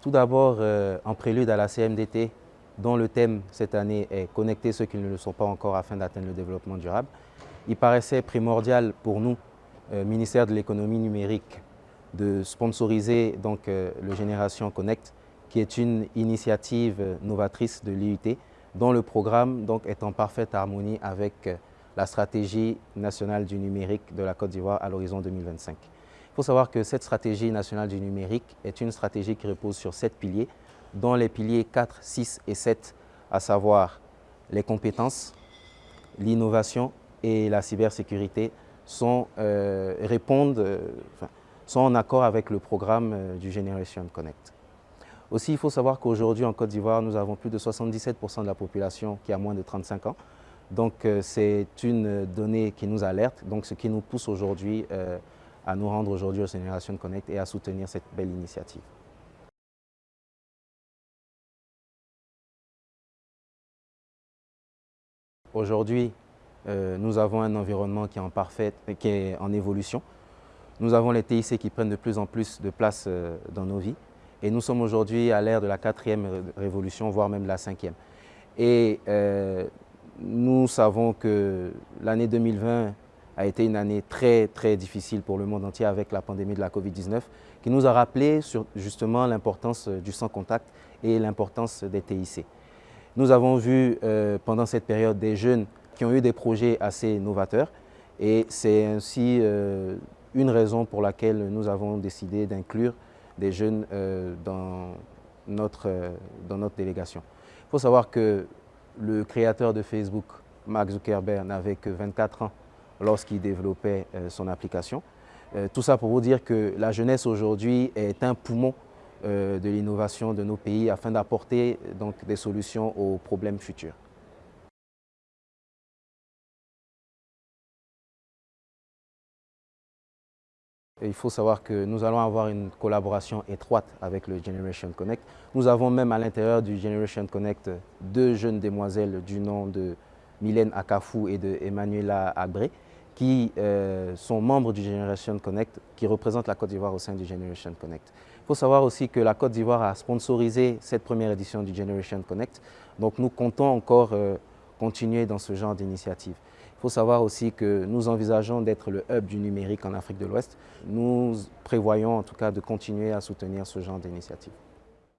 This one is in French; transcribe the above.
Tout d'abord, euh, en prélude à la CMDT, dont le thème cette année est « Connecter ceux qui ne le sont pas encore afin d'atteindre le développement durable », il paraissait primordial pour nous, euh, ministère de l'économie numérique, de sponsoriser donc, euh, le Génération Connect, qui est une initiative novatrice de l'IUT, dont le programme est en parfaite harmonie avec la stratégie nationale du numérique de la Côte d'Ivoire à l'horizon 2025. Il faut savoir que cette stratégie nationale du numérique est une stratégie qui repose sur sept piliers, dont les piliers 4, 6 et 7, à savoir les compétences, l'innovation et la cybersécurité, sont, euh, euh, en accord avec le programme euh, du Generation Connect. Aussi, il faut savoir qu'aujourd'hui, en Côte d'Ivoire, nous avons plus de 77% de la population qui a moins de 35 ans. Donc, c'est une donnée qui nous alerte, donc ce qui nous pousse aujourd'hui à nous rendre aujourd'hui au Generation Connect et à soutenir cette belle initiative. Aujourd'hui, euh, nous avons un environnement qui est en qui est en évolution. Nous avons les TIC qui prennent de plus en plus de place euh, dans nos vies. Et nous sommes aujourd'hui à l'ère de la quatrième révolution, voire même la cinquième. Et euh, nous savons que l'année 2020 a été une année très très difficile pour le monde entier avec la pandémie de la Covid-19 qui nous a rappelé justement l'importance du sans-contact et l'importance des TIC. Nous avons vu euh, pendant cette période des jeunes qui ont eu des projets assez novateurs et c'est ainsi euh, une raison pour laquelle nous avons décidé d'inclure des jeunes euh, dans, notre, dans notre délégation. Il faut savoir que le créateur de Facebook, Mark Zuckerberg, n'avait que 24 ans lorsqu'il développait euh, son application. Euh, tout ça pour vous dire que la jeunesse aujourd'hui est un poumon euh, de l'innovation de nos pays afin d'apporter des solutions aux problèmes futurs. il faut savoir que nous allons avoir une collaboration étroite avec le Generation Connect. Nous avons même à l'intérieur du Generation Connect deux jeunes demoiselles du nom de Mylène Akafou et de Emmanuela Abré qui euh, sont membres du Generation Connect, qui représentent la Côte d'Ivoire au sein du Generation Connect. Il faut savoir aussi que la Côte d'Ivoire a sponsorisé cette première édition du Generation Connect, donc nous comptons encore euh, continuer dans ce genre d'initiative. Il faut savoir aussi que nous envisageons d'être le hub du numérique en Afrique de l'Ouest. Nous prévoyons en tout cas de continuer à soutenir ce genre d'initiative.